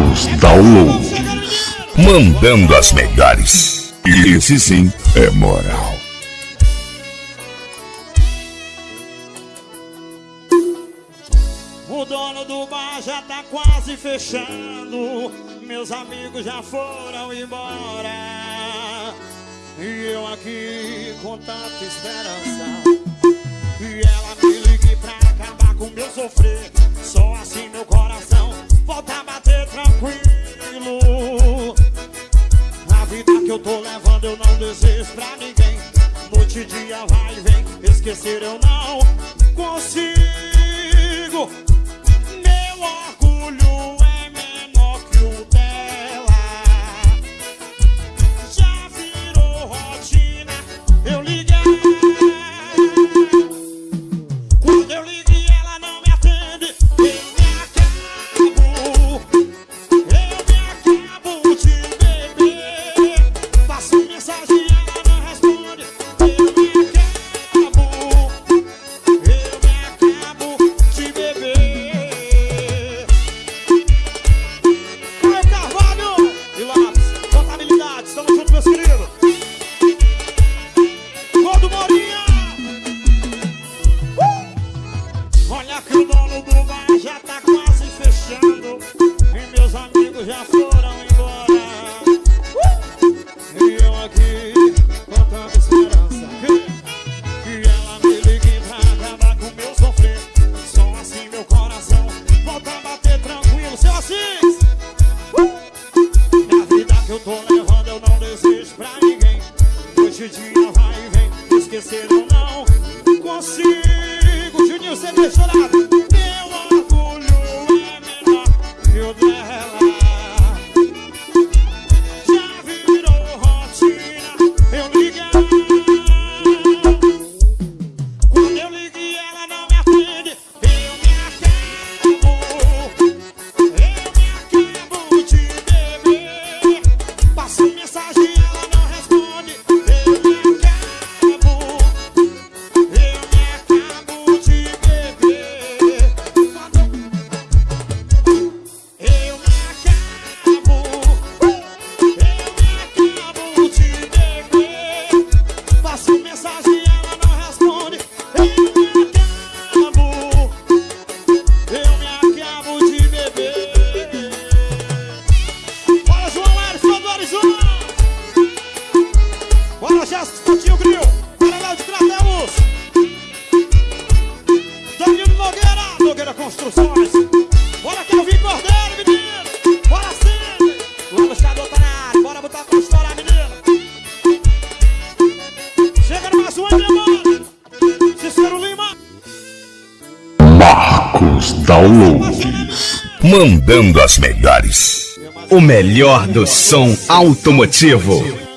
os downloads, mandando as melhores. E esse sim é moral. O dono do bar já tá quase fechando. Meus amigos já foram embora. E eu aqui com tanta esperança. E ela me ligue pra acabar com meu sofrer. Só assim meu coração volta a bater tranquilo. A vida que eu tô levando eu não desejo pra ninguém. Noite e dia vai e vem, esquecer eu não consigo. Meu orgulho Juninho vai vem, esquecer ou não Consigo, Juninho, você deixou chorar. Meu orgulho é menor que o dela Marcos Downloads. Mandando as melhores. O melhor do som automotivo.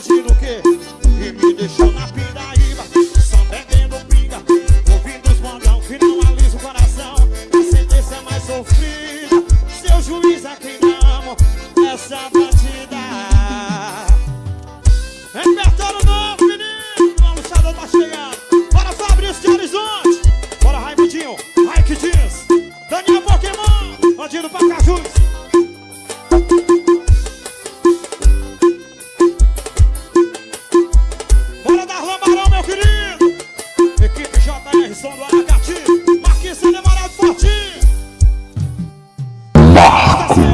diante o quê? E me deixou na pia.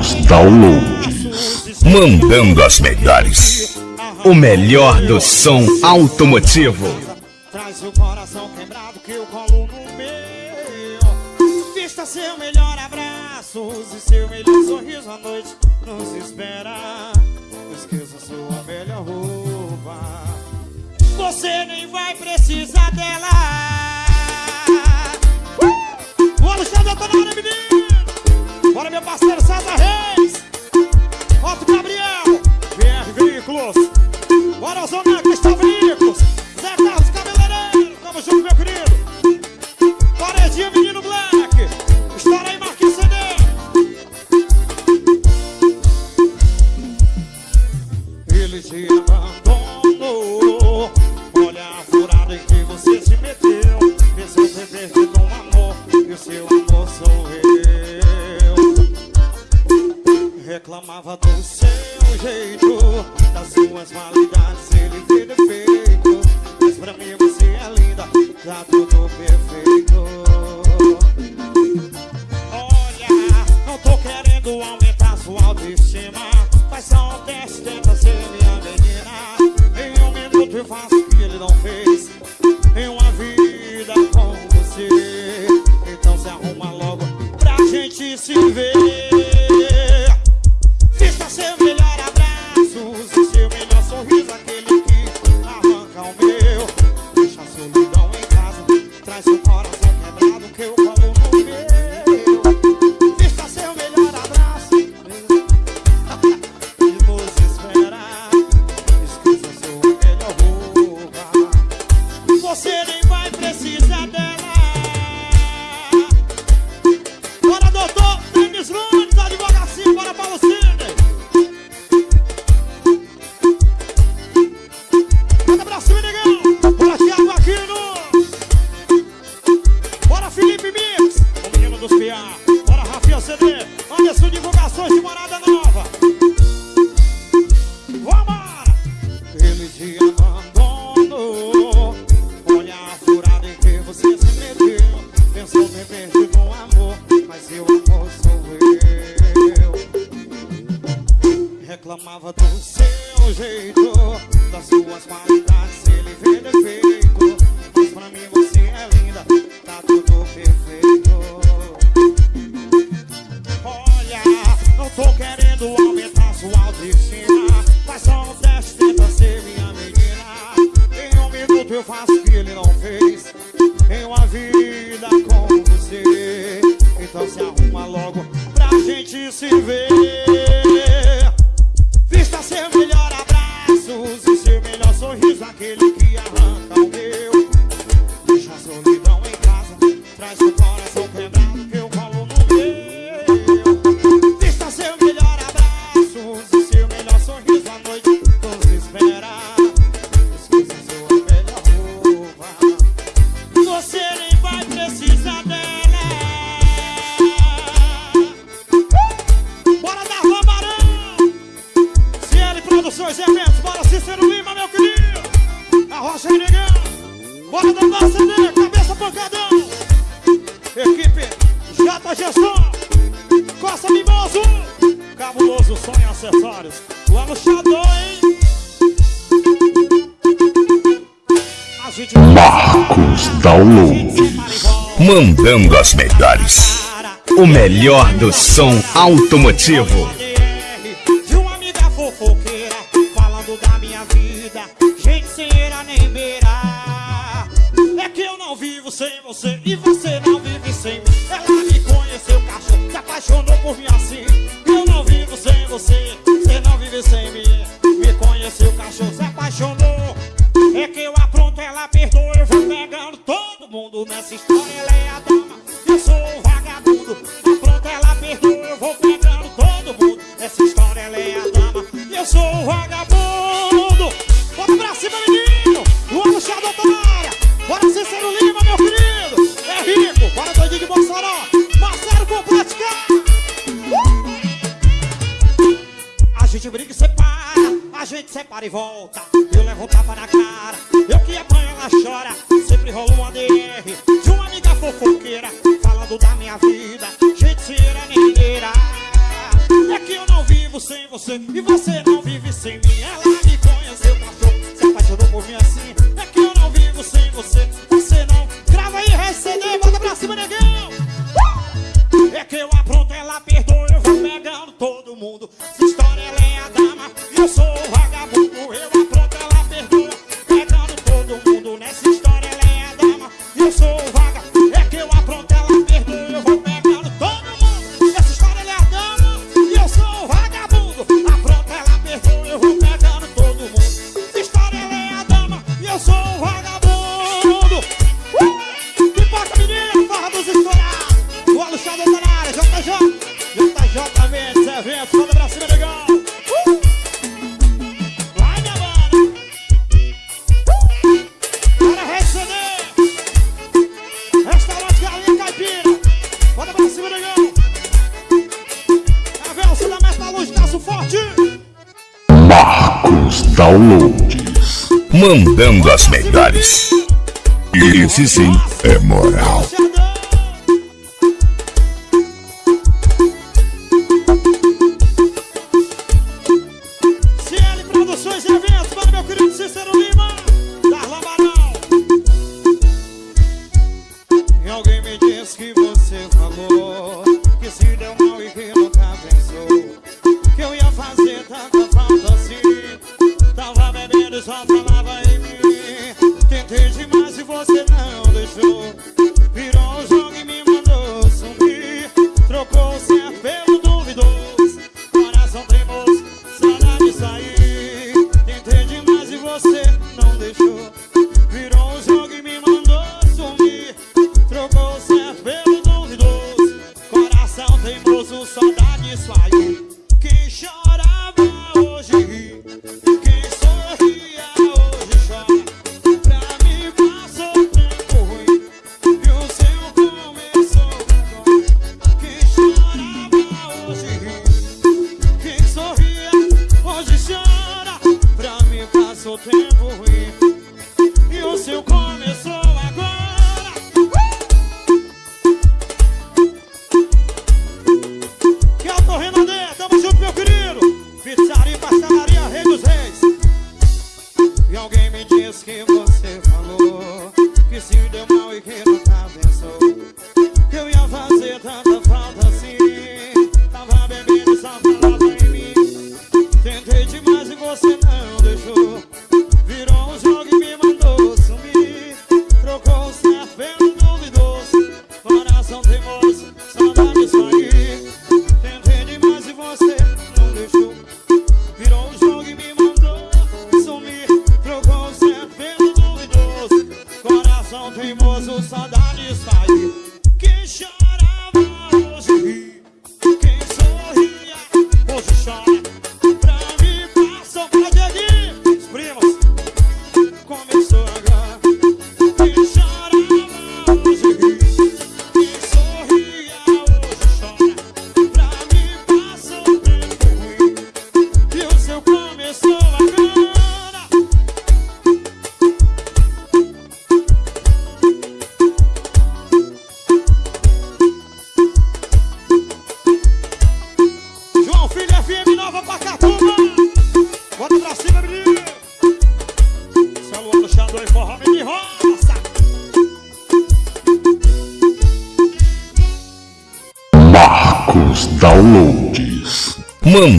seus downloads. Mandando as melhores. O melhor do som automotivo. Traz o coração quebrado que eu colo no meu. Vista seu melhor abraço, use seu melhor sorriso à noite. Nos espera, esqueça sua melhor roupa. Você nem vai precisar dela. Uh! O Alexandre tá na área, menino. Bora, meu parceiro César Reis. Otto Gabriel. VR Veículos. Bora, Zona Cristal Veículos. was my life. Paulo, mandando as melhores. O melhor do som automotivo. De uma amiga fofoqueira, falando da minha vida, gente sem era nem beira. É que eu não vivo sem você e você não vive sem mim. Ela me conheceu, cachorro, se apaixonou por mim assim. Nessa história ela é a dama. Eu sou o vagabundo. Apronto, ela perdoa Eu vou pegando todo mundo. Nessa história ela é a dama. Eu sou o vagabundo. Bota pra cima, menino. O puxador na área Bora Cícero Lima, meu querido. É rico, bora doidinho de Bolsonaro Marcelo com praticar. Uh! A gente briga e separa. A gente separa e volta. Eu levo tapa na cara. Eu que apanho, ela chora Sempre rola uma DR. De uma amiga fofoqueira Falando da minha vida. Gente, será mineira É que eu não vivo sem você E você não vive sem mim. Ela me conheceu, cachorro Se apaixonou por mim assim. É que eu não vivo sem você Você não. Grava aí, recebe, bota pra cima, negão! É que eu apronto, ela perdoa Eu vou pegando todo mundo. Essa história, ela é a dama E eu sou o Mandando as melhores. Esse sim é moral. CL Produções e Eventos, para meu querido Cícero Lima, Darlan Barão. E alguém me disse que você falou que se deu mal e que nunca pensou que eu ia fazer assim. Tava bebendo só falava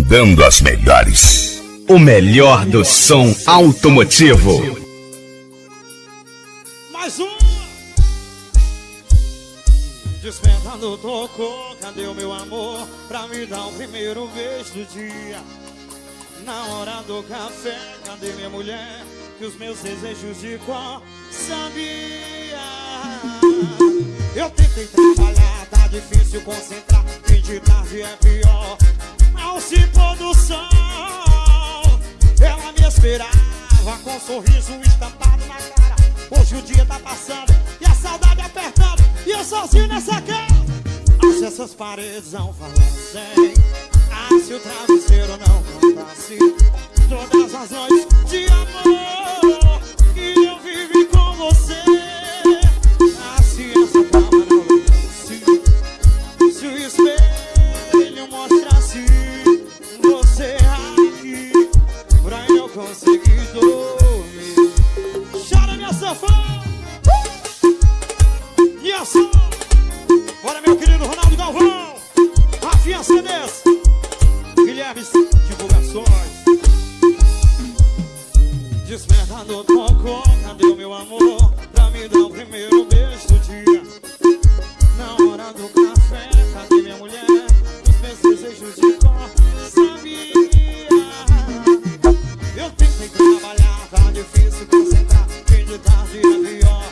Mandando as melhores. O melhor do som automotivo. Mais uma Despertando tocou, cadê o meu amor? Pra me dar o primeiro beijo do dia Na hora do café, cadê minha mulher? Que os meus desejos de qual sabia Eu tentei trabalhar, tá difícil concentrar Fim de tarde é pior Ao se pôr do sol Ela me esperava com um sorriso estampado na cara. Hoje o dia tá passando e a saudade apertando E eu sozinho nessa casa Ah, se essas paredes não falassem Ah, se o travesseiro não contasse Todas as noites de amor Cadê minha mulher? Os meus desejos de cor Sabia eu tentei trabalhar, tá difícil concentrar Fim de tarde é pior.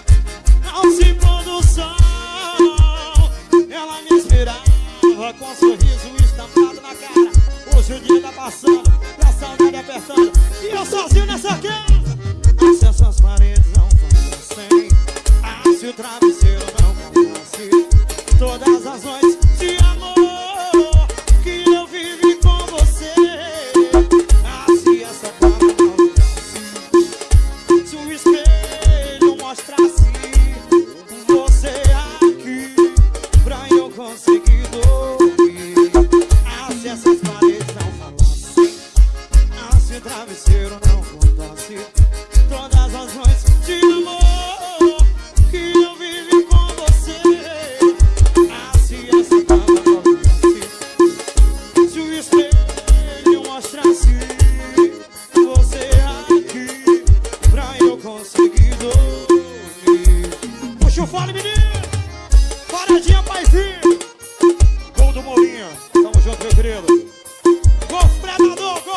Ao se pôr do sol Ela me esperava com sorriso estampado na cara. Hoje o dia tá passando e a saudade apertando. E eu sozinho nessa casa se essas paredes não falassem Ah, se o travesseiro não contasse Todas as noites espelho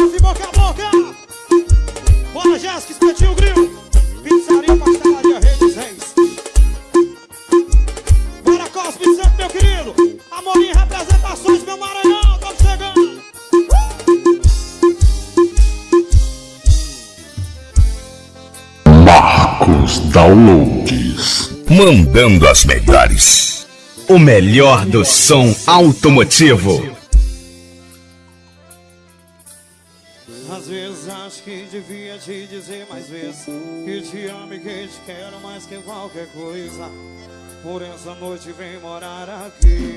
Golfe boca a boca Bora, Jéssica, espetinho grill Pizzaria, pastelaria, Redes Reis Bora, Cosme Santo, meu querido Amorim, representações, meu Maranhão Tamo chegando Marcos Downloads. Mandando as melhores. O melhor do som automotivo. Acho que devia te dizer mais vezes Que te amo e que te quero mais que qualquer coisa. Por essa noite vem morar aqui.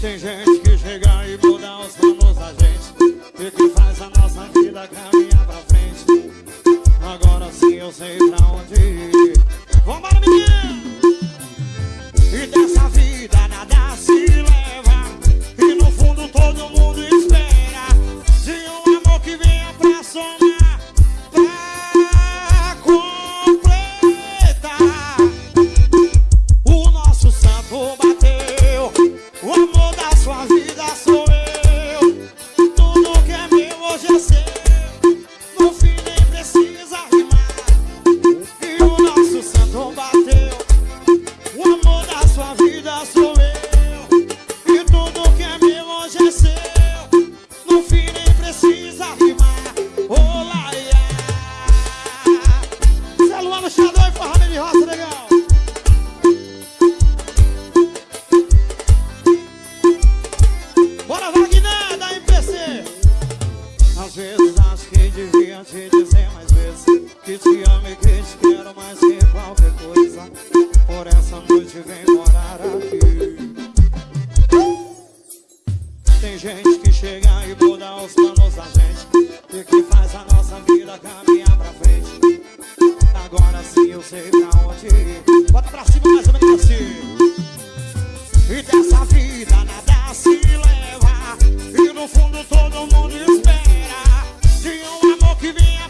Tem gente que chega e muda os planos da gente E que faz a nossa vida caminhar pra frente. Agora sim eu sei pra onde ir. Vambora menino! E dessa vida nada se leva E no fundo todo mundo espera Jackson. Tem gente que chega e muda os planos da gente E que faz a nossa vida caminhar pra frente. Agora sim eu sei pra onde ir. Bota pra cima mais ou menos assim. E dessa vida nada se leva. E no fundo todo mundo espera. De um amor que vinha